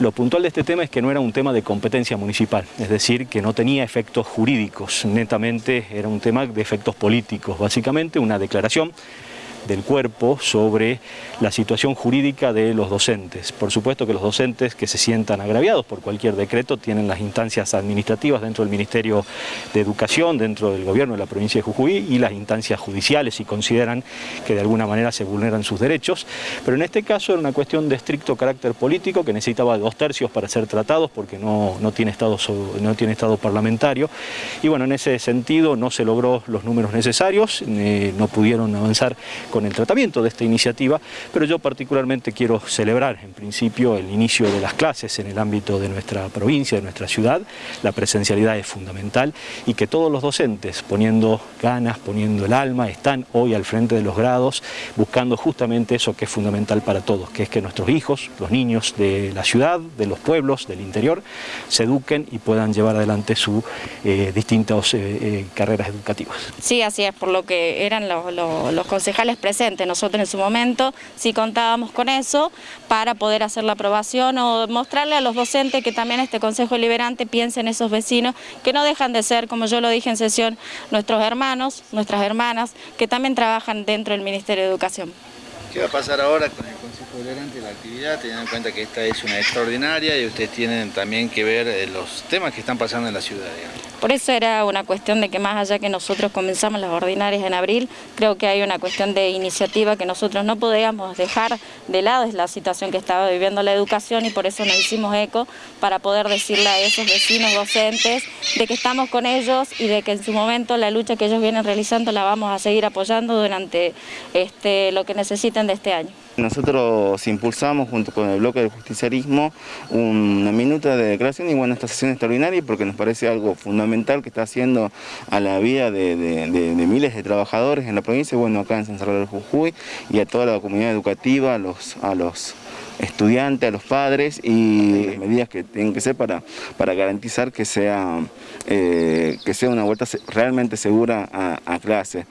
Lo puntual de este tema es que no era un tema de competencia municipal, es decir, que no tenía efectos jurídicos, netamente era un tema de efectos políticos, básicamente una declaración del cuerpo sobre la situación jurídica de los docentes. Por supuesto que los docentes que se sientan agraviados por cualquier decreto tienen las instancias administrativas dentro del Ministerio de Educación, dentro del gobierno de la provincia de Jujuy y las instancias judiciales si consideran que de alguna manera se vulneran sus derechos. Pero en este caso era una cuestión de estricto carácter político que necesitaba dos tercios para ser tratados porque no, no, tiene, estado, no tiene estado parlamentario. Y bueno, en ese sentido no se logró los números necesarios, eh, no pudieron avanzar con el tratamiento de esta iniciativa, pero yo particularmente quiero celebrar en principio el inicio de las clases en el ámbito de nuestra provincia, de nuestra ciudad, la presencialidad es fundamental y que todos los docentes poniendo ganas, poniendo el alma, están hoy al frente de los grados buscando justamente eso que es fundamental para todos, que es que nuestros hijos, los niños de la ciudad, de los pueblos, del interior, se eduquen y puedan llevar adelante sus eh, distintas eh, eh, carreras educativas. Sí, así es, por lo que eran los, concejales presente. Nosotros en su momento sí contábamos con eso para poder hacer la aprobación o mostrarle a los docentes que también este Consejo Liberante piense en esos vecinos que no dejan de ser, como yo lo dije en sesión, nuestros hermanos, nuestras hermanas, que también trabajan dentro del Ministerio de Educación. ¿Qué va a pasar ahora con el Consejo Liberante la actividad, teniendo en cuenta que esta es una extraordinaria y ustedes tienen también que ver eh, los temas que están pasando en la ciudad? Digamos? Por eso era una cuestión de que más allá que nosotros comenzamos las ordinarias en abril, creo que hay una cuestión de iniciativa que nosotros no podíamos dejar de lado, es la situación que estaba viviendo la educación y por eso nos hicimos eco para poder decirle a esos vecinos docentes de que estamos con ellos y de que en su momento la lucha que ellos vienen realizando la vamos a seguir apoyando durante este, lo que necesiten de este año. Nosotros impulsamos junto con el bloque del justiciarismo una minuta de declaración y bueno, esta sesión extraordinaria porque nos parece algo fundamental que está haciendo a la vida de, de, de, de miles de trabajadores en la provincia, bueno acá en San Salvador del Jujuy y a toda la comunidad educativa, a los, a los estudiantes, a los padres y las medidas que tienen que ser para, para garantizar que sea, eh, que sea una vuelta realmente segura a, a clase.